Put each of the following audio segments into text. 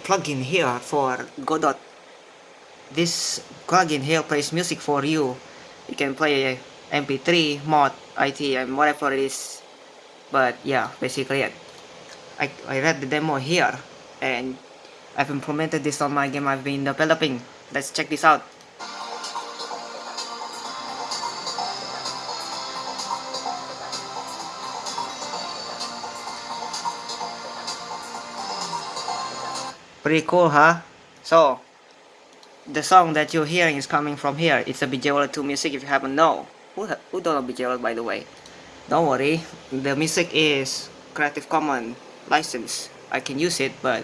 plugin here for Godot. This plugin here plays music for you. You can play MP3, mod, IT, and whatever it is. But yeah, basically it. I, I read the demo here and I've implemented this on my game I've been developing. Let's check this out. Pretty cool, huh? So, the song that you're hearing is coming from here. It's a BJWorld 2 music if you haven't know. Who, who don't know BJWorld by the way? Don't worry, the music is Creative Commons license. I can use it, but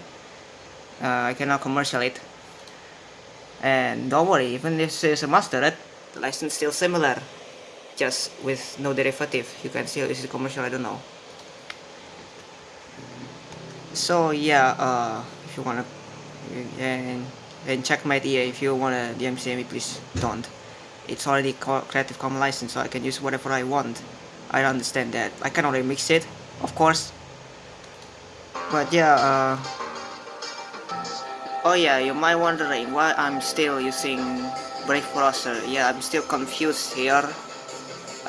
uh, I cannot commercial it. And don't worry, even if this is a mastered, the license still similar. Just with no derivative. You can still use commercial, I don't know. So yeah, uh, if you wanna and and check my DA if you wanna DMCA me please don't. It's already Creative Commons license so I can use whatever I want. I understand that. I can already mix it of course. But yeah uh, oh yeah you might wondering why I'm still using Brave browser. Yeah I'm still confused here.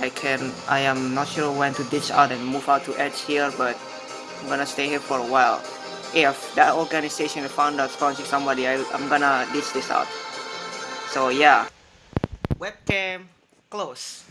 I can I am not sure when to ditch out and move out to Edge here but I'm gonna stay here for a while if that organization found out sponsoring somebody, I, I'm gonna ditch this out. So yeah. Webcam close.